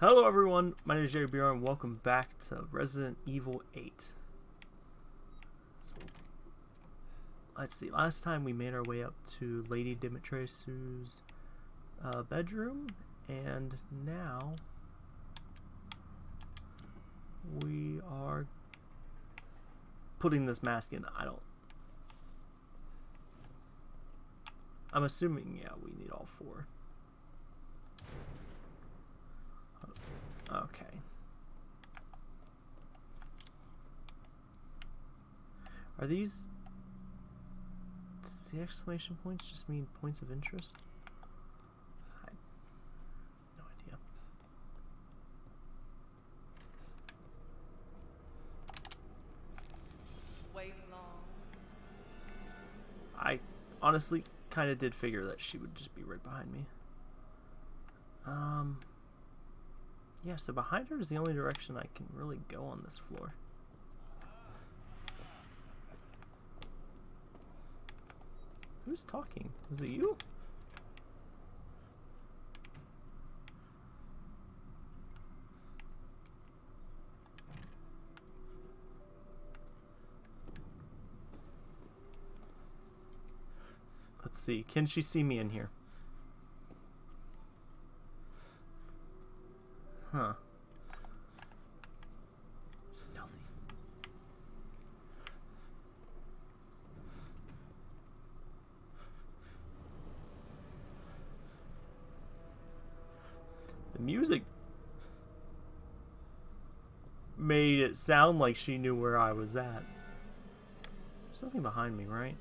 Hello everyone, my name is Jerry Bjorn. Welcome back to Resident Evil 8. So, let's see, last time we made our way up to Lady Dimitrescu's uh, bedroom, and now we are putting this mask in. I don't... I'm assuming, yeah, we need all four. Okay. Are these... Does the exclamation points just mean points of interest? I... No idea. Wait long. I honestly kind of did figure that she would just be right behind me. Um... Yeah, so behind her is the only direction I can really go on this floor. Who's talking? Was it you? Let's see. Can she see me in here? Huh. Stealthy. The music made it sound like she knew where I was at. There's nothing behind me, right?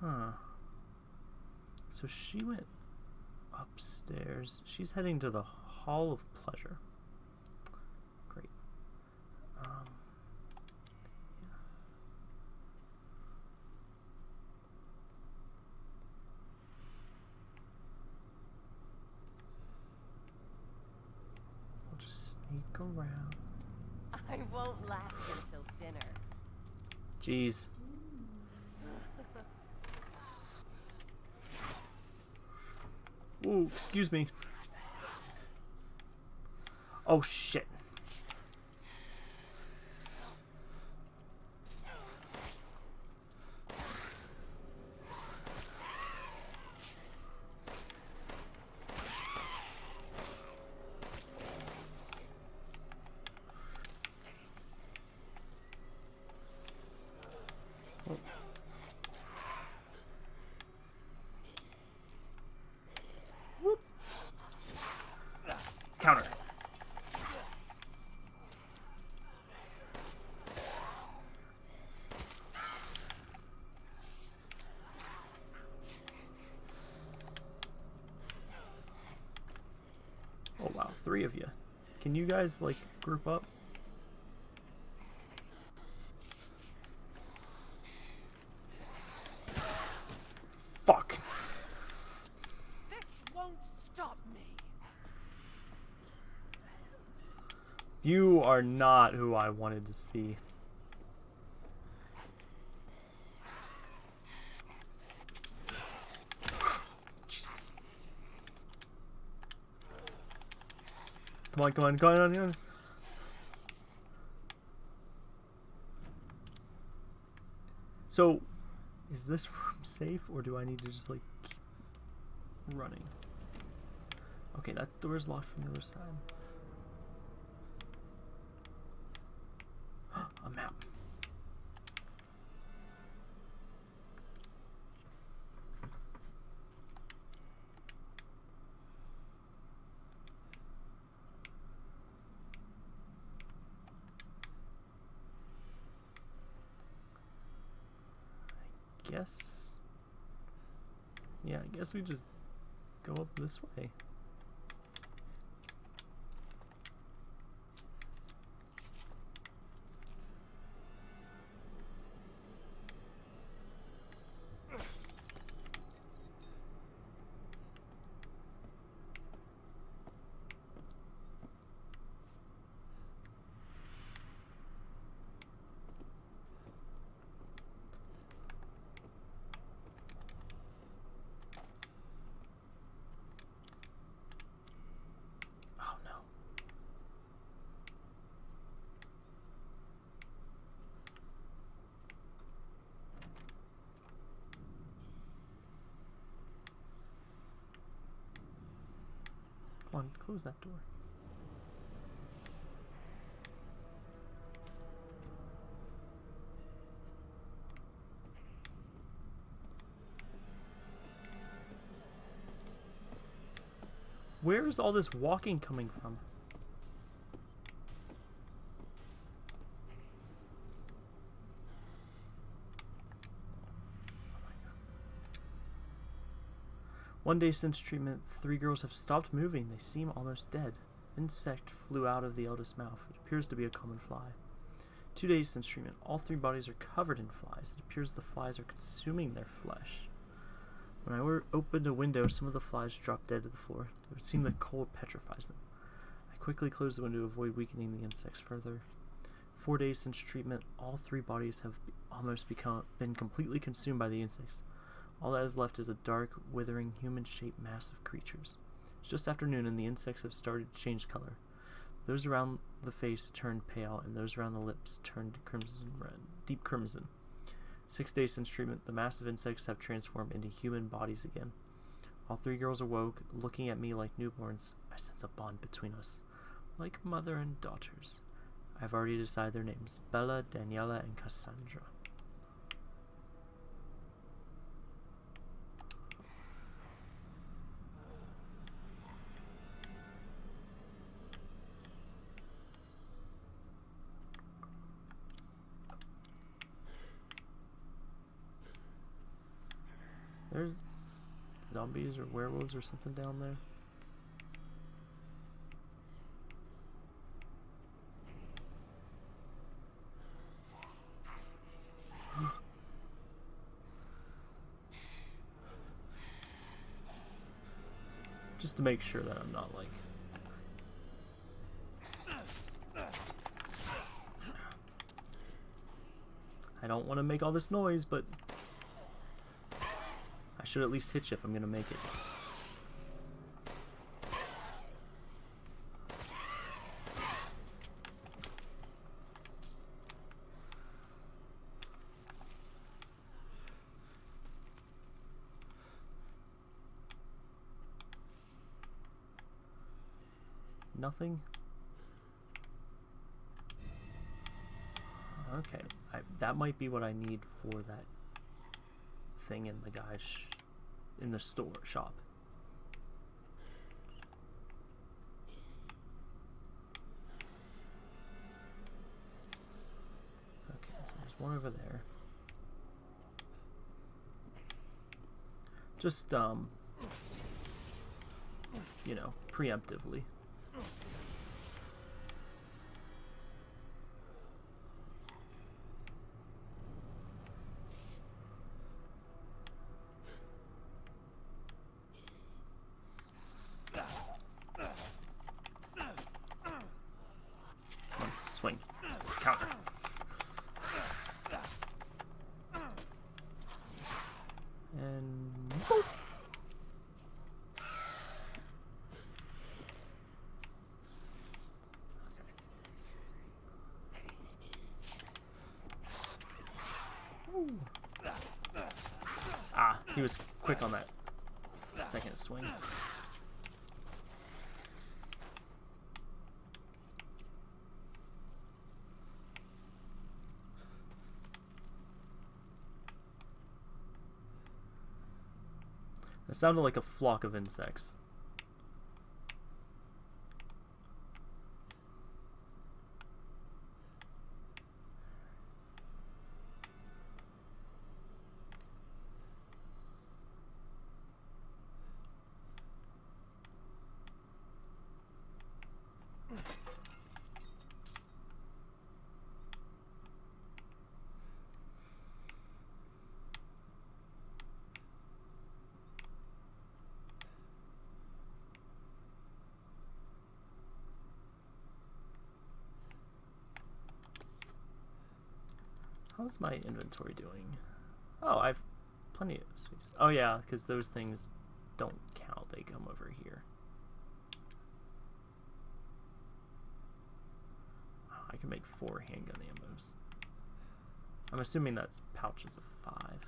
Huh. So she went upstairs. She's heading to the Hall of Pleasure. Great. Um, We'll just sneak around. I won't last until dinner. Jeez. Ooh, excuse me. Oh shit. Whoop. Counter. Oh wow, three of you. Can you guys like group up? Fuck. This won't stop me. You are not who I wanted to see. On, come on, come on, come on. So, is this room safe, or do I need to just like keep running? Okay, that door is locked from the other side. A map. Guess. Yeah, I guess we just go up this way. Come on, close that door. Where is all this walking coming from? One day since treatment, three girls have stopped moving. They seem almost dead. Insect flew out of the eldest mouth. It appears to be a common fly. Two days since treatment, all three bodies are covered in flies. It appears the flies are consuming their flesh. When I opened a window, some of the flies dropped dead to the floor. It would seem the cold petrifies them. I quickly closed the window to avoid weakening the insects further. Four days since treatment, all three bodies have almost become been completely consumed by the insects. All that is left is a dark, withering, human-shaped mass of creatures. It's just afternoon, and the insects have started to change color. Those around the face turned pale, and those around the lips turned crimson red, deep crimson. Six days since treatment, the massive insects have transformed into human bodies again. All three girls awoke, looking at me like newborns. I sense a bond between us, like mother and daughters. I've already decided their names Bella, Daniela, and Cassandra. There's zombies or werewolves or something down there. Just to make sure that I'm not like I don't want to make all this noise, but should at least hit you if I'm gonna make it. Nothing? Okay, I, that might be what I need for that thing in the guy's in the store shop. Okay, so there's one over there. Just um you know, preemptively. Come on, swing. Counter. And boop. Ooh. Ah, he was quick on that second swing. It sounded like a flock of insects. How's my inventory doing? Oh, I've plenty of space. Oh yeah, because those things don't count. They come over here. Wow, I can make four handgun ammos. I'm assuming that's pouches of five.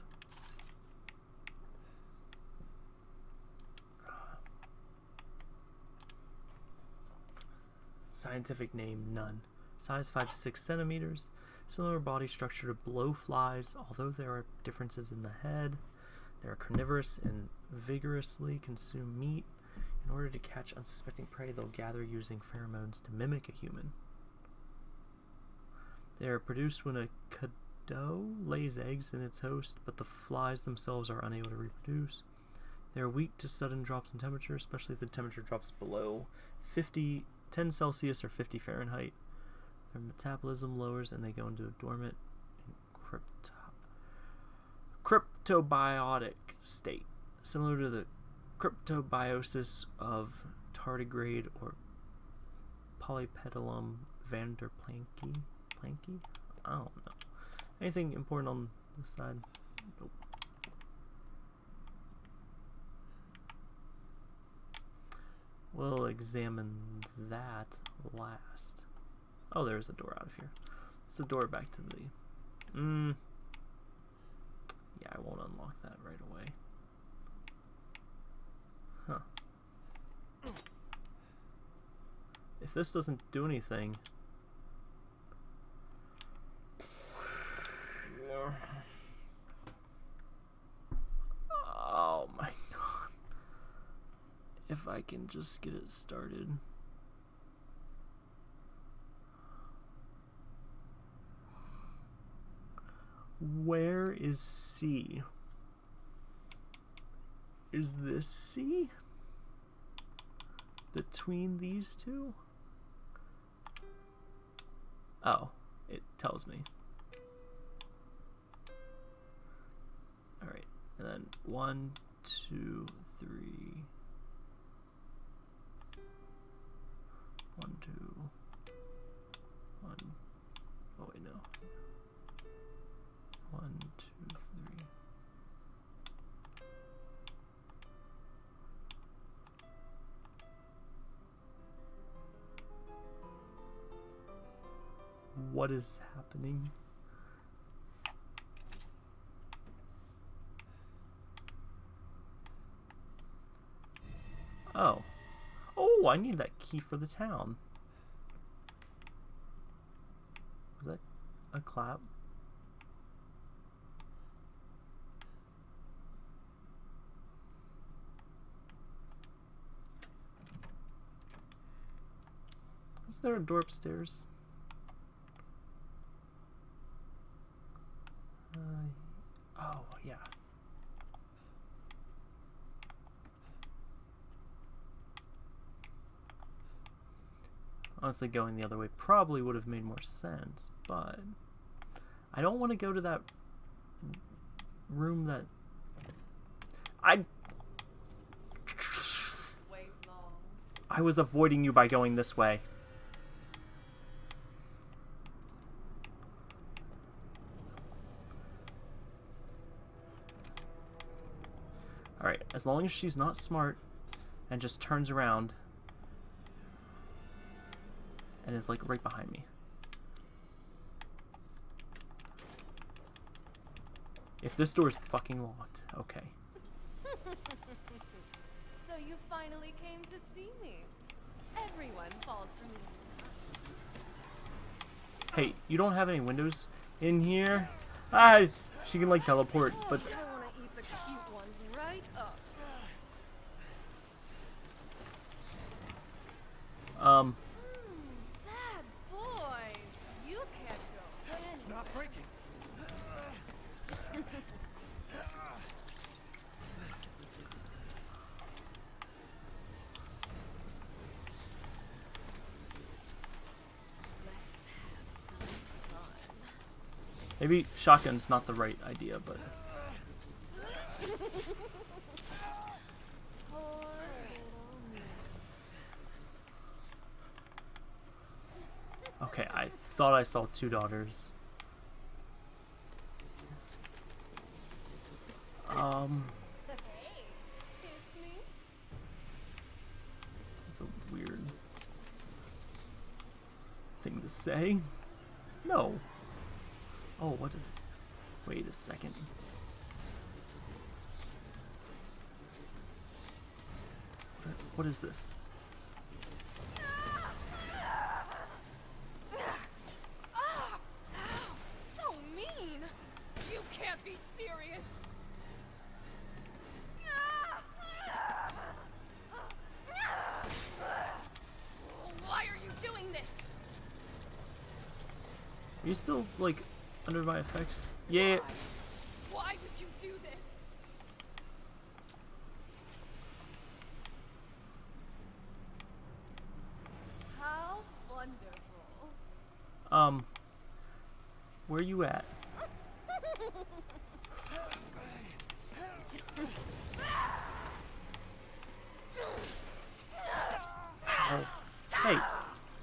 Scientific name none. Size 5 to 6 centimeters. Similar body structure to blowflies, although there are differences in the head. They are carnivorous and vigorously consume meat. In order to catch unsuspecting prey, they'll gather using pheromones to mimic a human. They are produced when a Cadou lays eggs in its host, but the flies themselves are unable to reproduce. They are weak to sudden drops in temperature, especially if the temperature drops below 50, 10 Celsius or 50 Fahrenheit. Their metabolism lowers and they go into a dormant crypto cryptobiotic state, similar to the cryptobiosis of tardigrade or Polypedilum vanderplanki. Planky? I don't know. Anything important on this side? Nope. We'll examine that last. Oh, there's a door out of here. It's the door back to the... Mm. Yeah, I won't unlock that right away. Huh. If this doesn't do anything... Oh my god. If I can just get it started. Where is C? Is this C? Between these two? Oh, it tells me. Alright, and then one, two, three. One, two, What is happening? Oh. Oh, I need that key for the town. Was that a clap? Is there a door upstairs? Uh, oh, yeah. Honestly, going the other way probably would have made more sense, but I don't want to go to that room that I. I was avoiding you by going this way. Alright, as long as she's not smart and just turns around and is like right behind me. If this door is fucking locked, okay. So you finally came to see me. Everyone falls for me. Hey, you don't have any windows in here? Ah, she can like teleport, but I want to eat the cute ones right up. um, Hmm, bad boy. You can't go in. It's not breaking. maybe shotgun's not the right idea, but okay, I thought I saw two daughters. Um, it's a weird thing to say. second. What, are, what is this? Are you still, like, under my effects? Yeah. Why? Why would you do this? How wonderful. Um. Where are you at? Oh. Hey,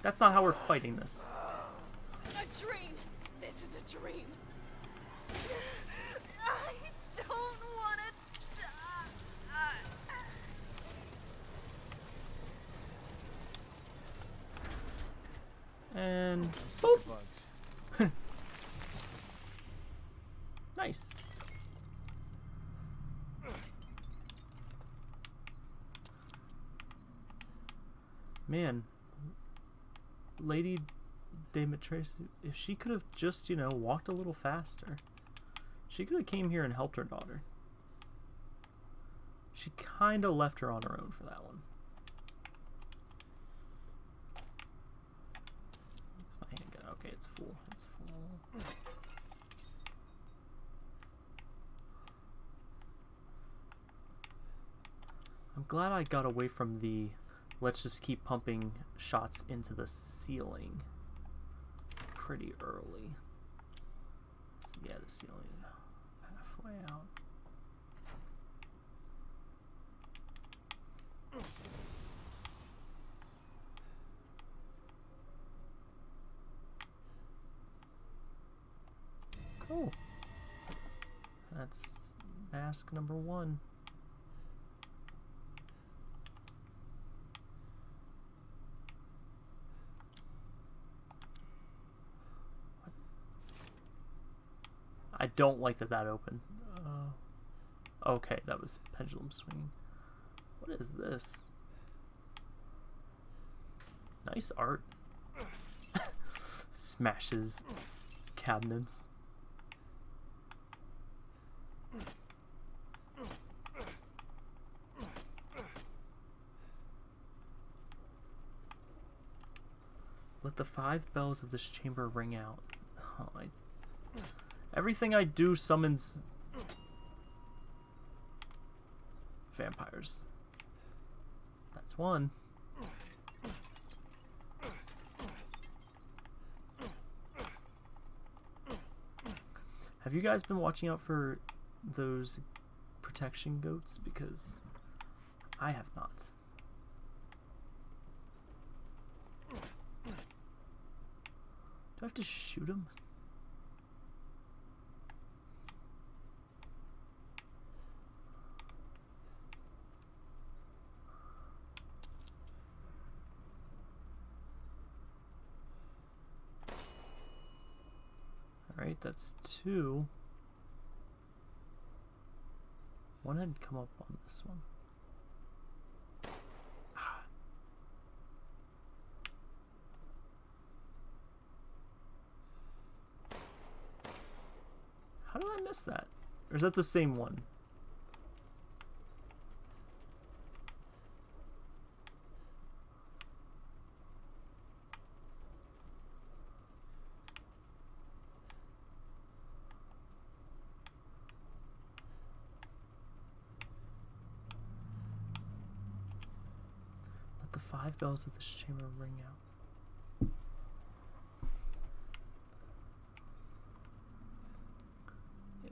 that's not how we're fighting this. A dream. This is a dream. I don't want to die. And Some boop. bugs. Nice. Man, Lady Demetrius, if she could have just, you know, walked a little faster, she could have came here and helped her daughter. She kind of left her on her own for that one. Okay, it's full. It's full. I'm glad I got away from the let's just keep pumping shots into the ceiling pretty early. So yeah, the ceiling halfway out. Cool. That's mask number one. I don't like that that opened. Uh, okay, that was pendulum swinging. What is this? Nice art. Smashes cabinets. Let the five bells of this chamber ring out. Oh, I Everything I do summons vampires. That's one. Have you guys been watching out for those protection goats? Because I have not. Do I have to shoot them? Alright, that's two. One had come up on this one. Ah. How did I miss that? Or is that the same one? The five bells of this chamber ring out. Yeah.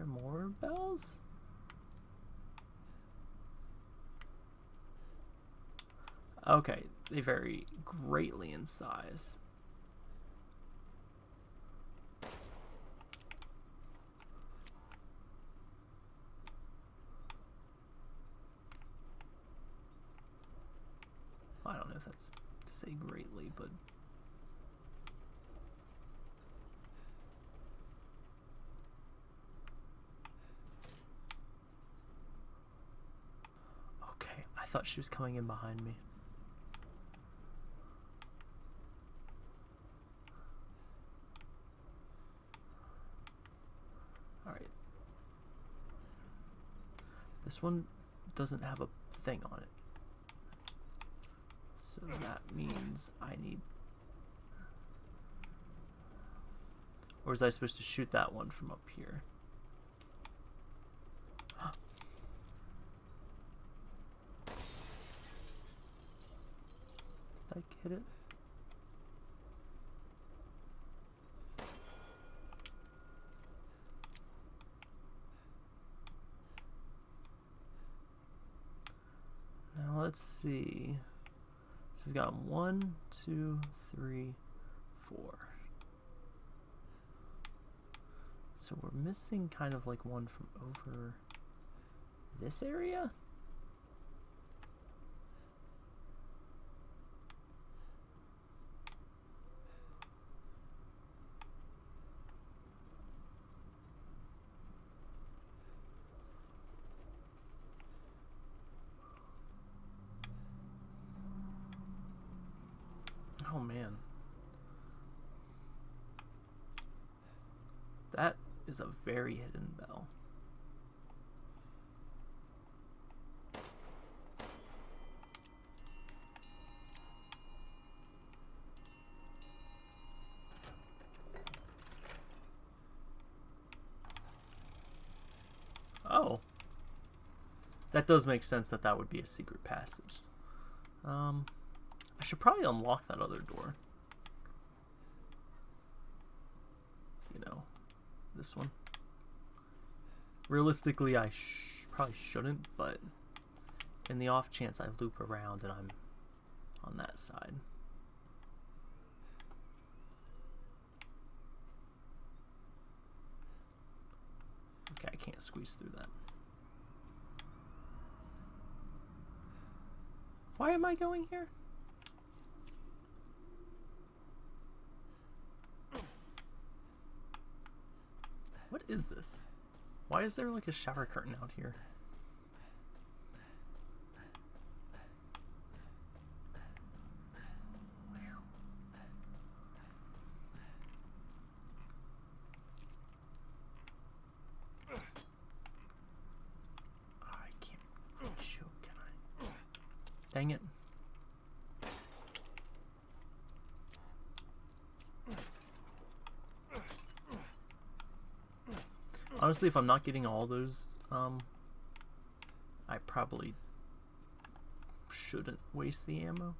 Are more bells? Okay, they vary greatly in size. I don't know if that's to say greatly, but okay. I thought she was coming in behind me. All right. This one doesn't have a thing on it. So that means I need... Or was I supposed to shoot that one from up here? Did I get it? Now let's see. So we've got one, two, three, four. So we're missing kind of like one from over this area? Oh man. That is a very hidden bell. Oh. That does make sense that that would be a secret passage. Um, I should probably unlock that other door. You know, this one. Realistically, I sh probably shouldn't, but in the off chance I loop around and I'm on that side. Okay, I can't squeeze through that. Why am I going here? What is this? Why is there like a shower curtain out here? I can't shoot, can I? Dang it. Honestly, if I'm not getting all those, um, I probably shouldn't waste the ammo.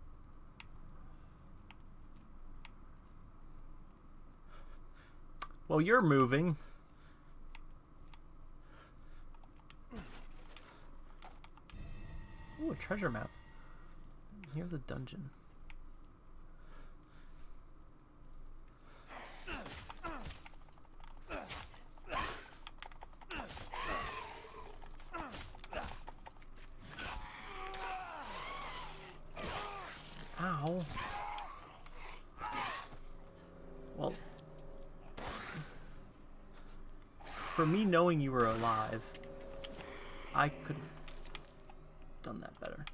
Well, you're moving. Ooh, a treasure map. Near the dungeon. For me knowing you were alive, I could have done that better.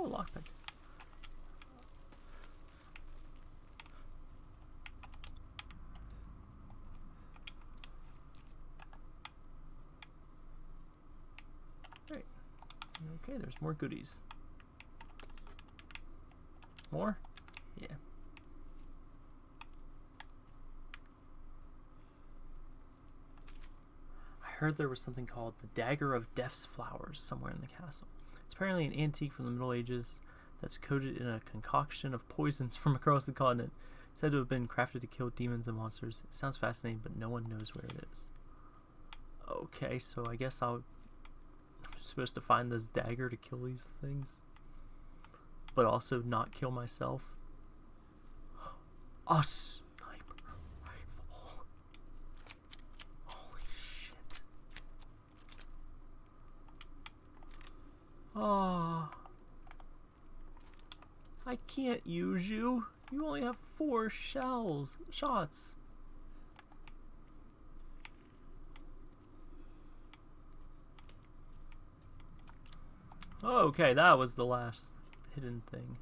Oh, lockpick. Great. Okay, there's more goodies. More? Yeah. I heard there was something called the Dagger of Death's Flowers somewhere in the castle. It's apparently an antique from the Middle Ages that's coated in a concoction of poisons from across the continent. Said to have been crafted to kill demons and monsters. It sounds fascinating, but no one knows where it is. Okay, so I guess I'll, I'm supposed to find this dagger to kill these things but also not kill myself. A sniper rifle. Holy shit. Oh. I can't use you. You only have four shells, shots. Okay, that was the last hidden thing.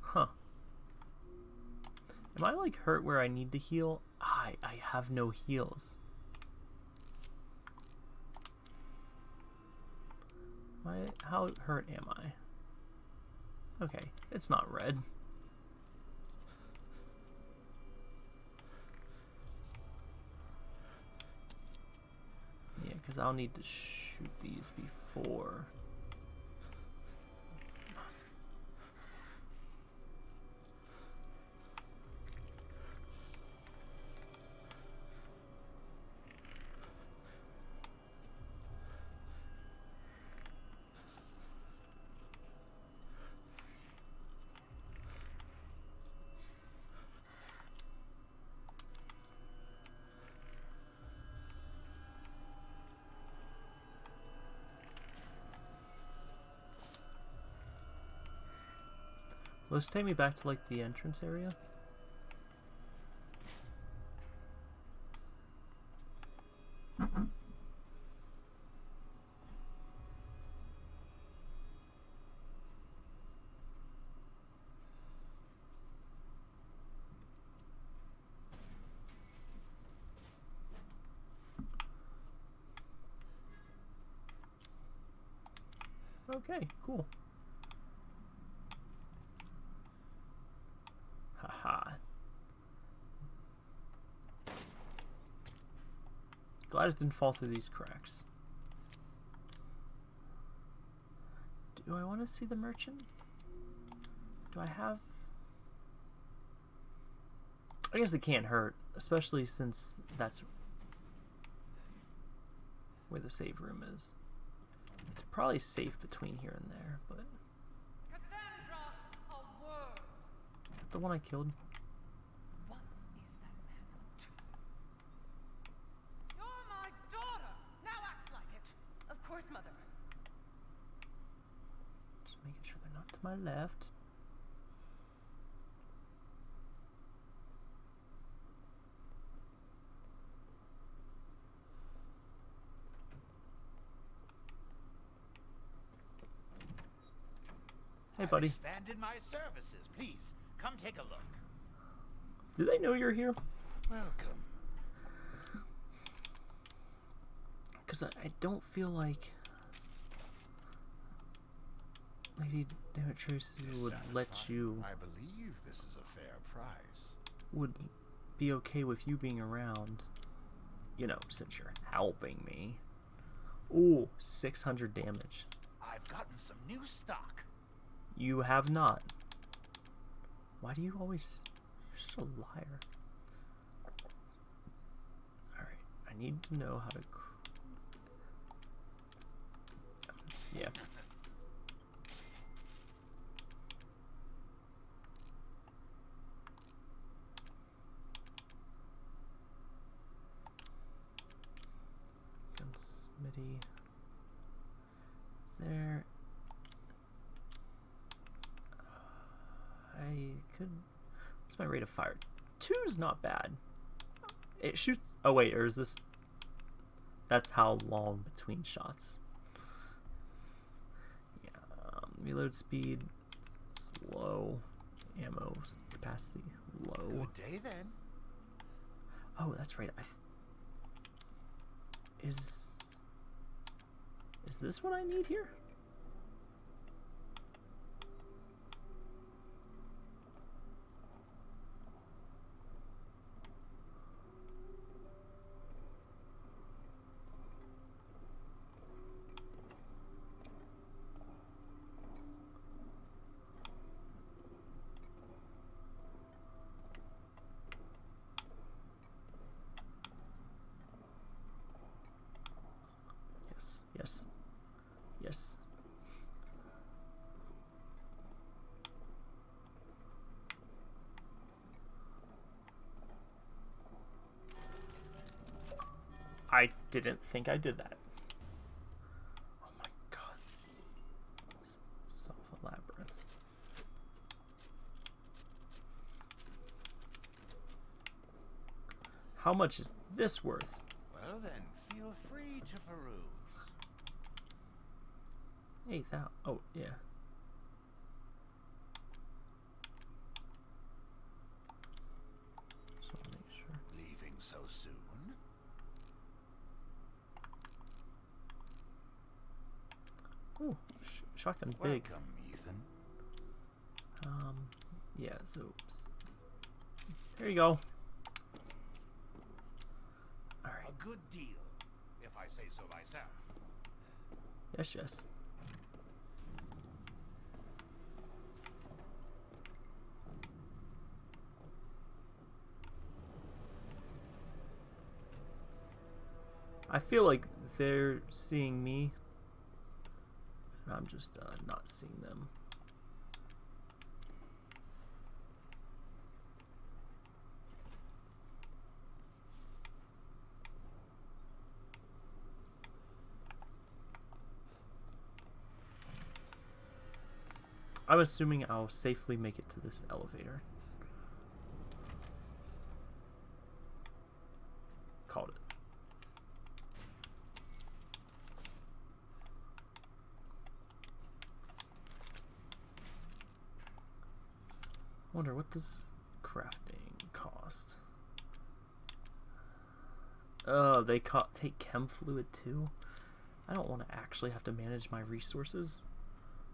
Huh. Am I like hurt where I need to heal? I I have no heals. Why, how hurt am I? Okay, it's not red. Yeah, because I'll need to shoot these before. This take me back to like the entrance area? Okay, cool. Glad it didn't fall through these cracks. Do I want to see the merchant? Do I have... I guess it can't hurt, especially since that's where the save room is. It's probably safe between here and there, but... Cassandra, a word. Is that the one I killed? What is that man up to? You're my daughter. Now act like it. Of course, Mother. Just making sure they're not to my left. Hey, I've buddy. expanded my services. Please, come take a look. Do they know you're here? Welcome. Because I, I don't feel like Lady Demetrius would let you I believe this is a fair price. would be okay with you being around. You know, since you're helping me. Ooh, 600 damage. I've gotten some new stock. You have not. Why do you always... You're such a liar. Alright, I need to know how to... Yeah. Gunsmithy. Is there... I could... What's my rate of fire? Two's not bad. It shoots... Oh wait, or is this... That's how long between shots. Yeah, um, reload speed, slow, ammo capacity, low. Good day then. Oh, that's right. I is is this what I need here? Yes, yes, yes. I didn't think I did that. Oh my god. Self a labyrinth. How much is this worth? Well then, feel free to peruse. Eight thou. Oh yeah. Ooh, sh shotgun big. Welcome, Ethan. Um, yeah, so s- there you go. Alright, A good deal, if I say so myself. yes, yes. I feel like they're seeing me, I'm just uh, not seeing them. I'm assuming I'll safely make it to this elevator. Called it. Wonder what does crafting cost? Oh, they take chem fluid too. I don't want to actually have to manage my resources.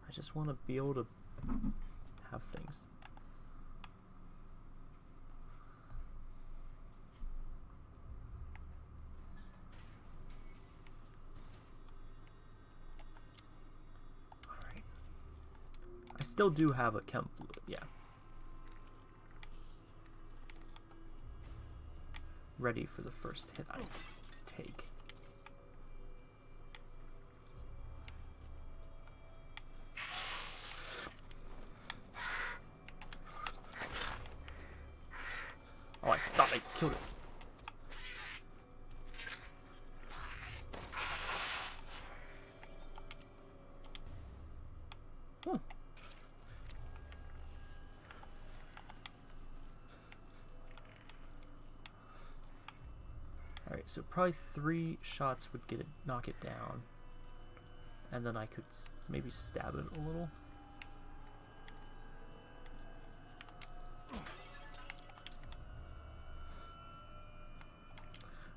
I just want to be able to have things. Alright. I still do have a chem fluid, yeah. Ready for the first hit I take. Oh, I thought I killed it. Hmm. Alright, so probably three shots would get it, knock it down. And then I could maybe stab it a little.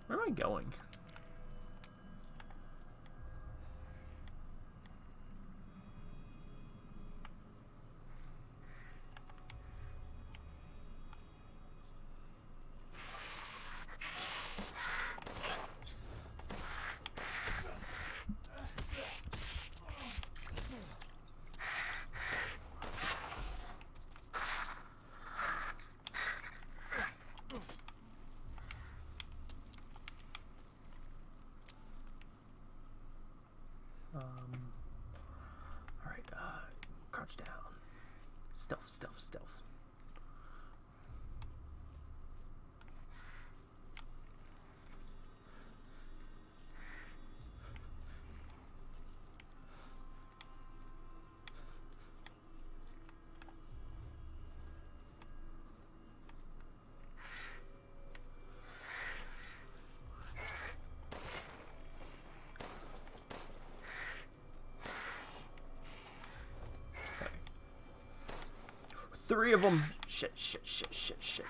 Where am I going? Um. Alright, uh, crouch down. Stealth, stealth, stealth. Three of them. Shit, shit, shit, shit, shit.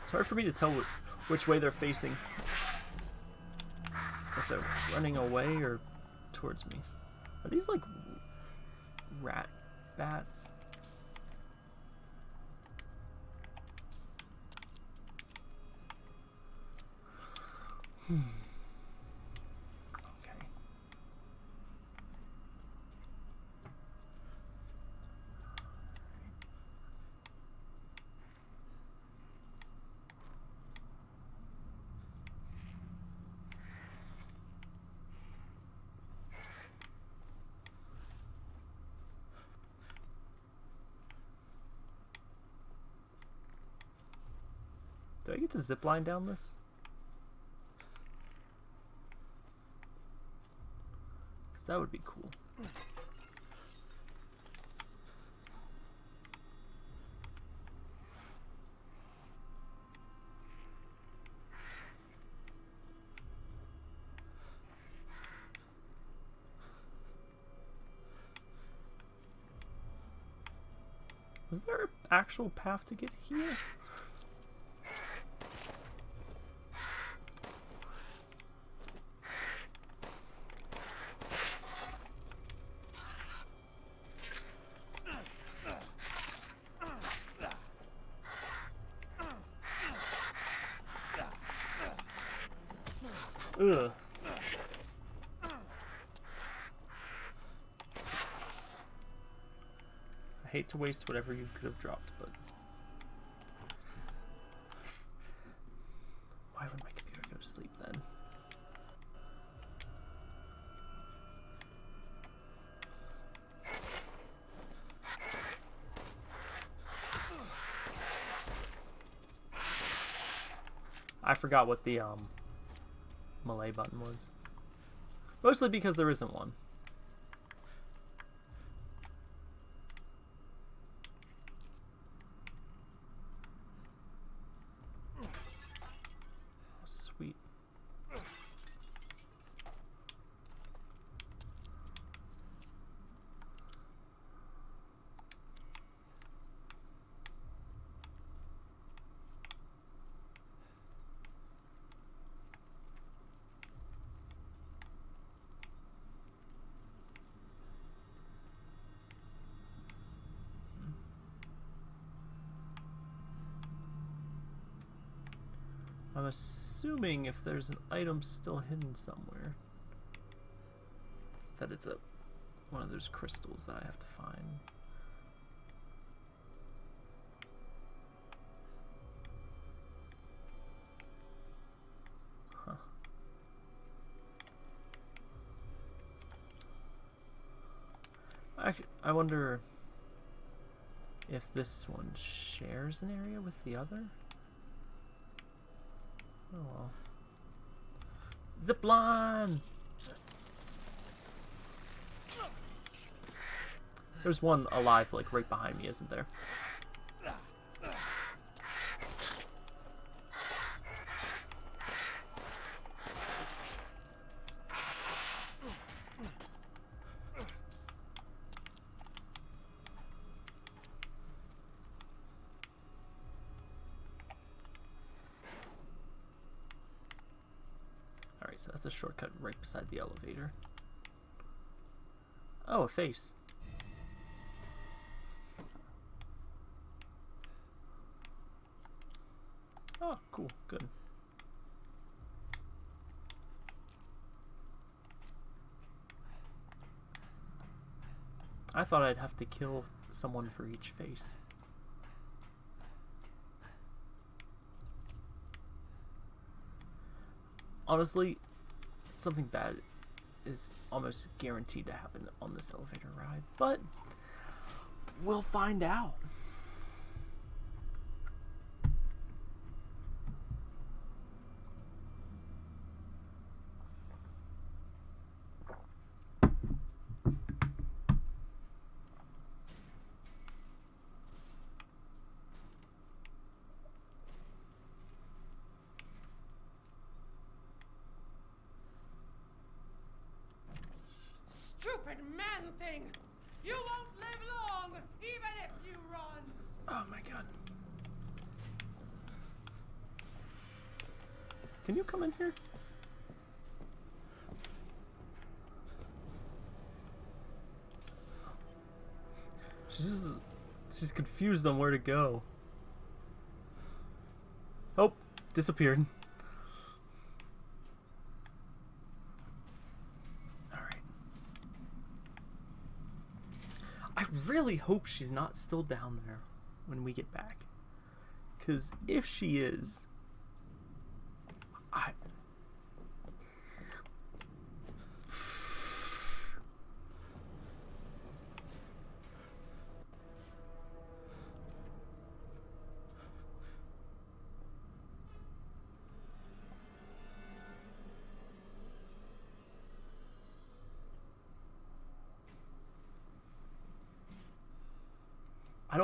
It's hard for me to tell which way they're facing. If they're running away or towards me. Are these like rat bats? Do I get to zip line down this? Because that would be cool. Was there an actual path to get here? Hate to waste whatever you could have dropped, but why would my computer go to sleep then? I forgot what the um melee button was. Mostly because there isn't one. Oh, sweet. I'm assuming if there's an item still hidden somewhere, that it's a one of those crystals that I have to find. Huh. I, I wonder if this one shares an area with the other. Oh. Zipline! There's one alive, like, right behind me, isn't there? Alright, so that's a shortcut right beside the elevator. Oh, a face. Oh, cool, good. I thought I'd have to kill someone for each face. Honestly, something bad is almost guaranteed to happen on this elevator ride, but we'll find out. Man thing! You won't live long, even if you run! Oh my god. Can you come in here? She's she's confused on where to go. Oh, disappeared. Alright. I really hope she's not still down there when we get back. Because if she is,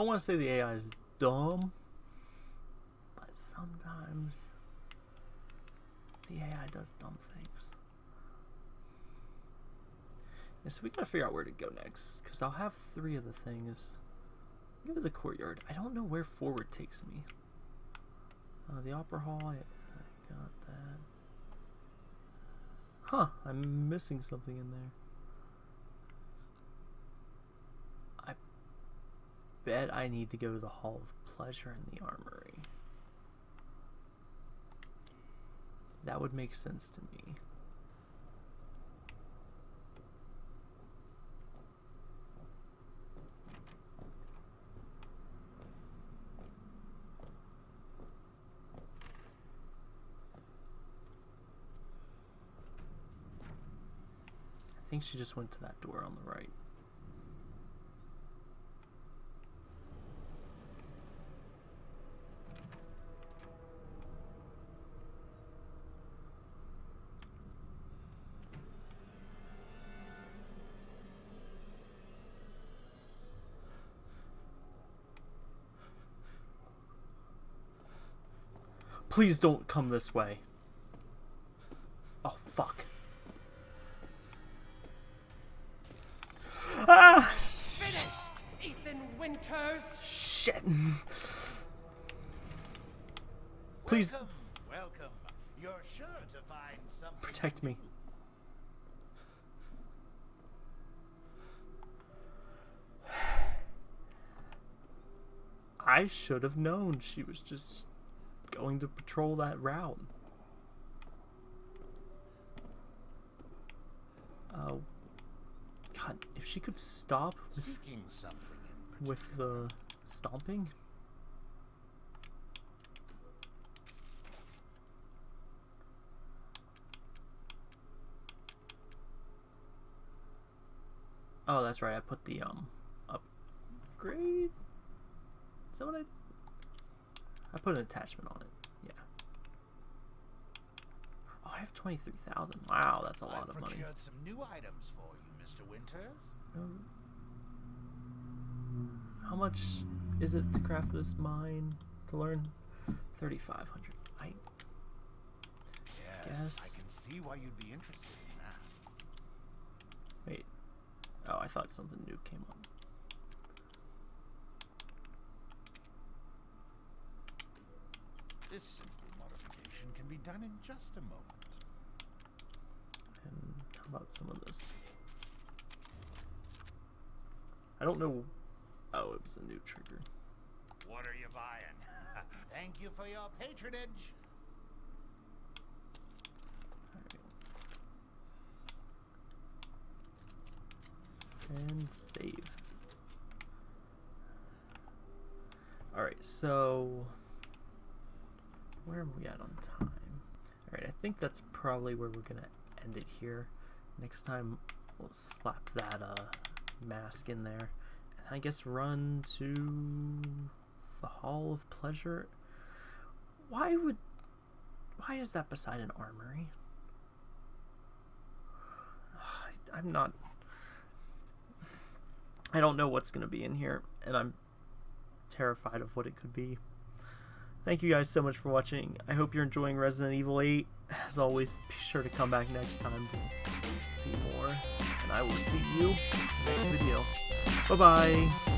don't want to say the AI is dumb, but sometimes the AI does dumb things. Yeah, so we gotta figure out where to go next, because I'll have three of the things. Go to the courtyard. I don't know where forward takes me. Uh, the opera hall. I, I got that. Huh. I'm missing something in there. Bet I need to go to the Hall of Pleasure in the Armory. That would make sense to me. I think she just went to that door on the right. Please don't come this way. Oh, fuck. Ah! Finished, Ethan Winters. Shit. Please Welcome, welcome. You're sure to find something. protect me. I should have known she was just going to patrol that route. Oh. God, if she could stop with, Seeking something in with the stomping. Oh, that's right. I put the um upgrade. Is that what I? did? I put an attachment on it. Yeah. Oh, I have twenty three thousand. Wow, that's a lot I've of money. procured some new items for you, Mr. Winters. Um, how much is it to craft this mine to learn? Thirty five hundred. I Yes, I can see why you'd be interested in that. wait. Oh, I thought something new came up. This simple modification can be done in just a moment. And how about some of this? I don't know. Oh, it was a new trigger. What are you buying? Thank you for your patronage. Alright. And save. Alright, so where are we at on time? Alright, I think that's probably where we're gonna end it here. Next time we'll slap that uh mask in there. And I guess run to the Hall of Pleasure. Why would why is that beside an armory? I'm not I don't know what's going to be in here, and I'm terrified of what it could be. Thank you guys so much for watching. I hope you're enjoying Resident Evil 8. As always, be sure to come back next time to see more. And I will see you next video. Bye bye.